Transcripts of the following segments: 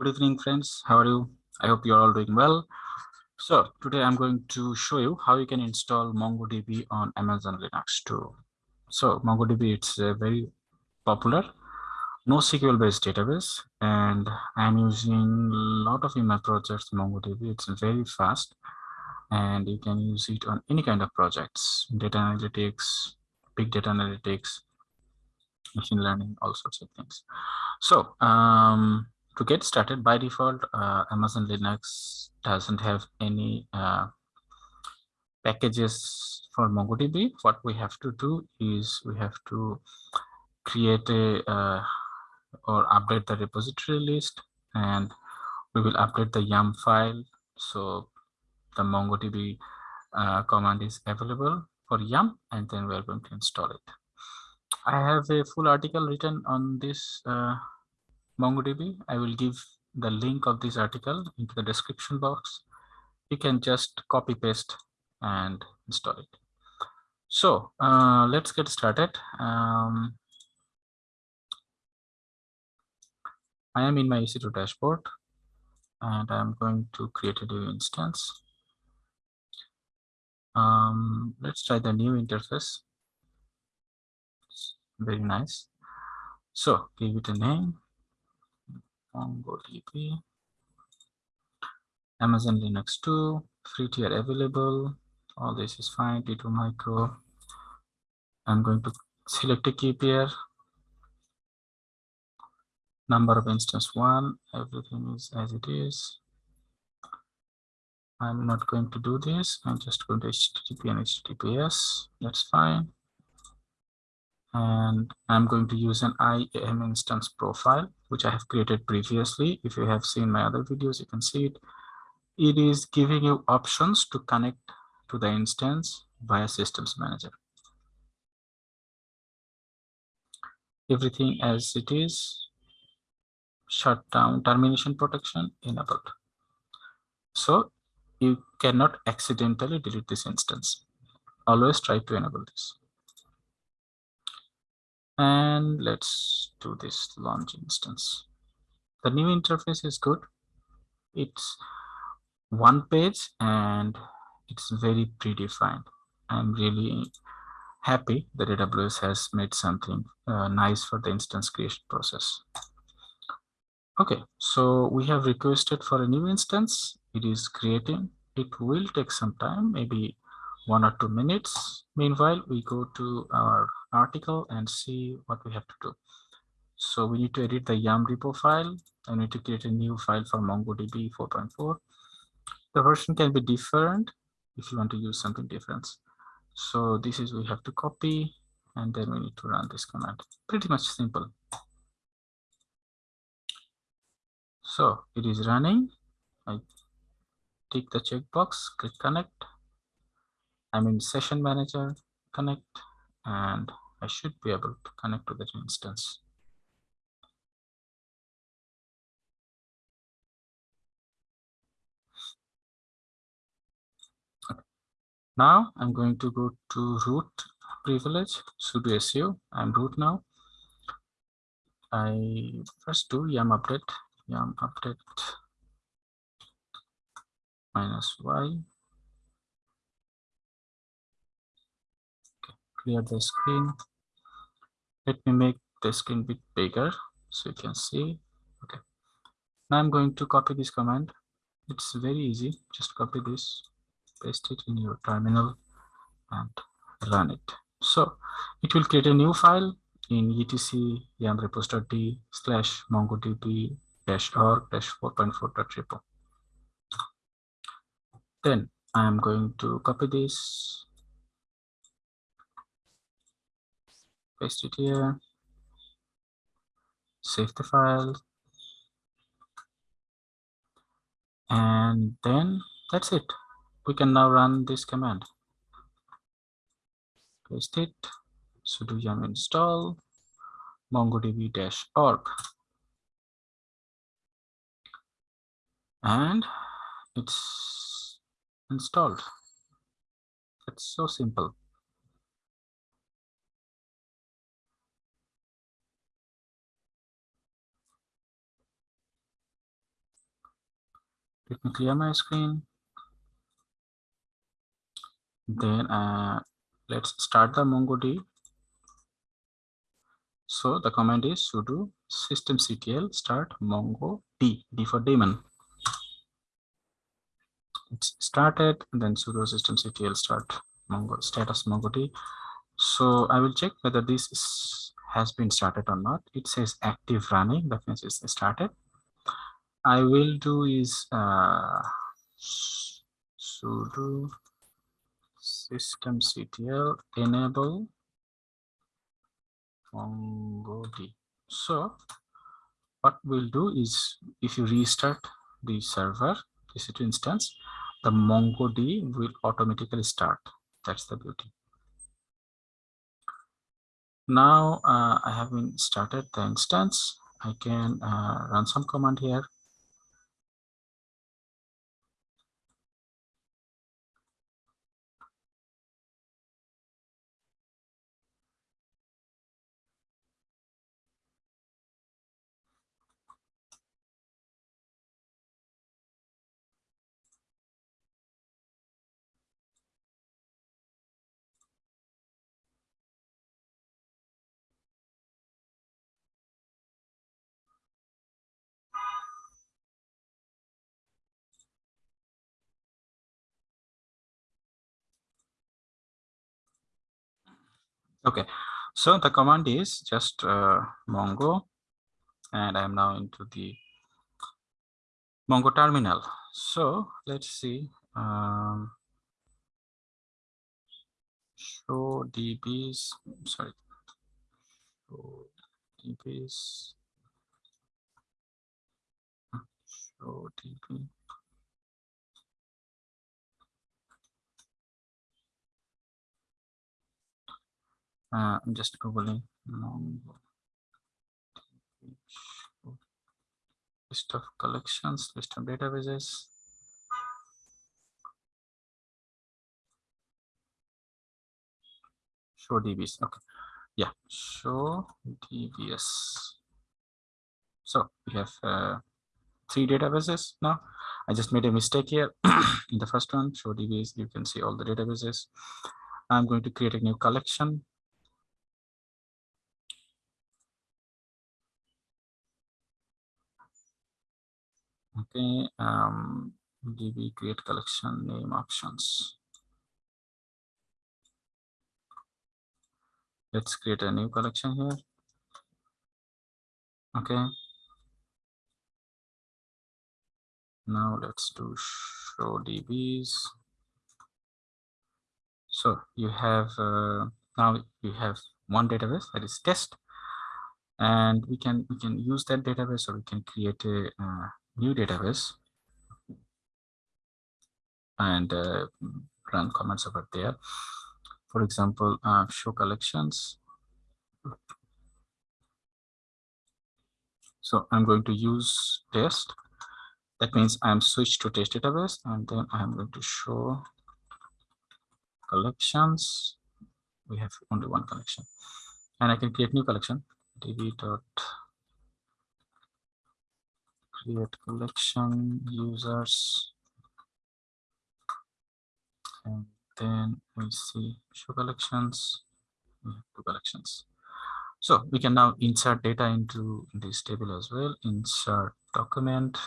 Good evening, friends. How are you? I hope you're all doing well. So today I'm going to show you how you can install MongoDB on Amazon Linux 2. So MongoDB, it's a very popular NoSQL based database and I'm using a lot of my projects MongoDB. It's very fast and you can use it on any kind of projects, data analytics, big data analytics, machine learning, all sorts of things. So um, to get started by default, uh, Amazon Linux doesn't have any uh, packages for MongoDB. What we have to do is we have to create a uh, or update the repository list and we will update the yum file so the MongoDB uh, command is available for yum and then we're going to install it. I have a full article written on this uh, MongoDB. I will give the link of this article into the description box. You can just copy paste and install it. So uh, let's get started. Um, I am in my EC2 dashboard and I'm going to create a new instance. Um, let's try the new interface. It's very nice. So give it a name, MongoDB, Amazon Linux 2, free tier available. All this is fine, T2 micro. I'm going to select a key pair. Number of instance one, everything is as it is. I'm not going to do this. I'm just going to HTTP and HTTPS. That's fine. And I'm going to use an IAM instance profile, which I have created previously. If you have seen my other videos, you can see it. It is giving you options to connect to the instance via systems manager. Everything as it is, shutdown termination protection enabled. So you cannot accidentally delete this instance. Always try to enable this. And let's do this launch instance. The new interface is good. It's one page and it's very predefined. I'm really happy that AWS has made something uh, nice for the instance creation process. Okay, so we have requested for a new instance. It is creating. It will take some time, maybe one or two minutes. Meanwhile, we go to our article and see what we have to do. So we need to edit the yum repo file. I need to create a new file for MongoDB 4.4. The version can be different if you want to use something different. So this is we have to copy and then we need to run this command. Pretty much simple. So it is running. I tick the checkbox, click connect. I'm in session manager, connect, and I should be able to connect to that instance. Now I'm going to go to root privilege, sudo su. I'm root now. I first do yum update yum update minus y. clear the screen. Let me make the screen bit bigger so you can see. Okay. Now I'm going to copy this command. It's very easy. Just copy this, paste it in your terminal and run it. So it will create a new file in etc yum repos.d slash mongodb dash org dash 4.4.repo. Then I am going to copy this, paste it here, save the file, and then that's it. We can now run this command. Paste it, sudo yum install mongodb-org. and it's installed. It's so simple. Let me clear my screen. Then uh, let's start the mongod so the command is sudo systemctl start mongo d for daemon. It's started then sudo systemctl start mongo status mongo d. So i will check whether this is, has been started or not. It says active running that means it's started i will do is uh sudo systemctl enable mongod so what we'll do is if you restart the server EC2 instance the mongod will automatically start. That's the beauty. Now uh, i have been started the instance. I can uh, run some command here Okay, so the command is just uh, Mongo, and I'm now into the Mongo terminal. So let's see. Um, show dbs. Sorry. Show dbs. Show db. Uh, I'm just googling list of collections, list of databases. Show DBs. Okay. Yeah, show DBS. So we have uh, three databases now. I just made a mistake here. In the first one, show DBs, you can see all the databases. I'm going to create a new collection okay um db create collection name options. Let's create a new collection here. Okay. Now let's do show dbs so you have uh, now you have one database that is test and we can we can use that database or we can create a uh, new database and uh, run comments over there. For example, uh, show collections. So I'm going to use test. That means I'm switched to test database and then I'm going to show collections. We have only one collection and I can create new collection db dot create collection users. And then we see show collections. Mm, two collections. So we can now insert data into this table as well. Insert document.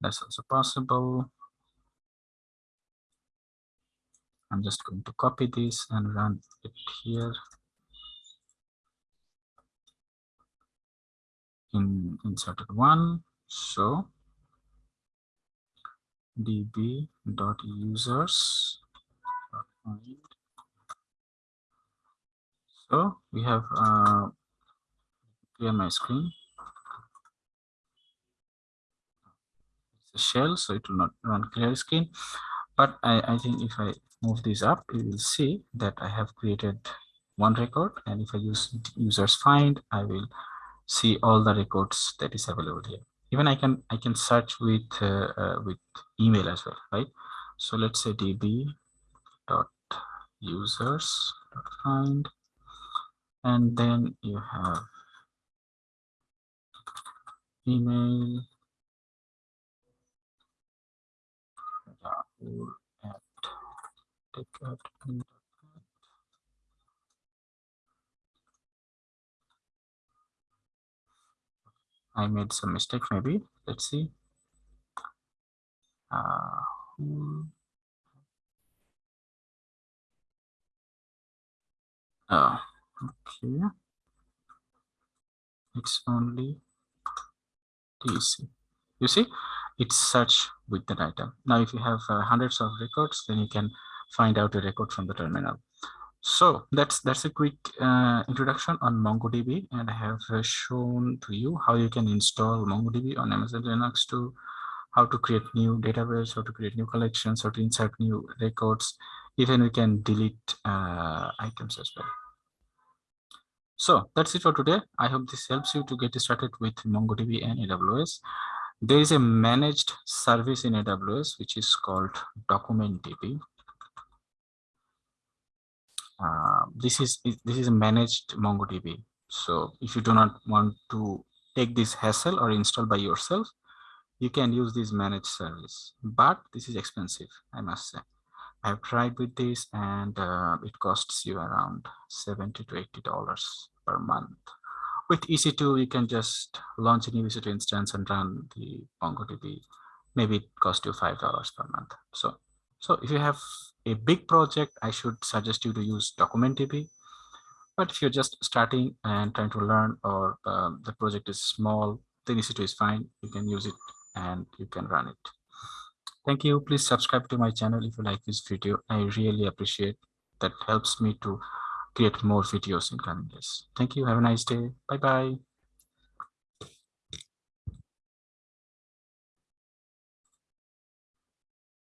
That's also possible. I'm just going to copy this and run it here in inserted one. So db dot users so we have uh clear my screen. It's a shell so it will not run clear screen. But i i think if i move this up you will see that i have created one record. And if i use users find i will see all the records that is available here. Even i can i can search with uh, uh, with email as well right? So let's say db dot users find and then you have email at I made some mistake maybe. Let's see. Uh, oh, okay. It's only DC. You see, it's search with that item. Now, if you have uh, hundreds of records, then you can find out a record from the terminal. So that's that's a quick uh, introduction on MongoDB, and I have uh, shown to you how you can install MongoDB on Amazon Linux 2 how to create new database, how to create new collections, how to insert new records. Even we can delete uh, items as well. So that's it for today. I hope this helps you to get started with MongoDB and AWS. There is a managed service in AWS, which is called DocumentDB uh, this is this is a managed MongoDB. So if you do not want to take this hassle or install by yourself, you can use this managed service. But this is expensive, I must say. I have tried with this and uh, it costs you around 70 to 80 dollars per month. With EC2, you can just launch a new EC2 instance and run the MongoDB. Maybe it costs you five dollars per month. So so if you have a big project, I should suggest you to use DocumentDB. But if you're just starting and trying to learn or um, the project is small, then EC2 is fine. You can use it and you can run it. Thank you. Please subscribe to my channel if you like this video. I really appreciate that helps me to create more videos in coming days. Thank you. Have a nice day. Bye-bye.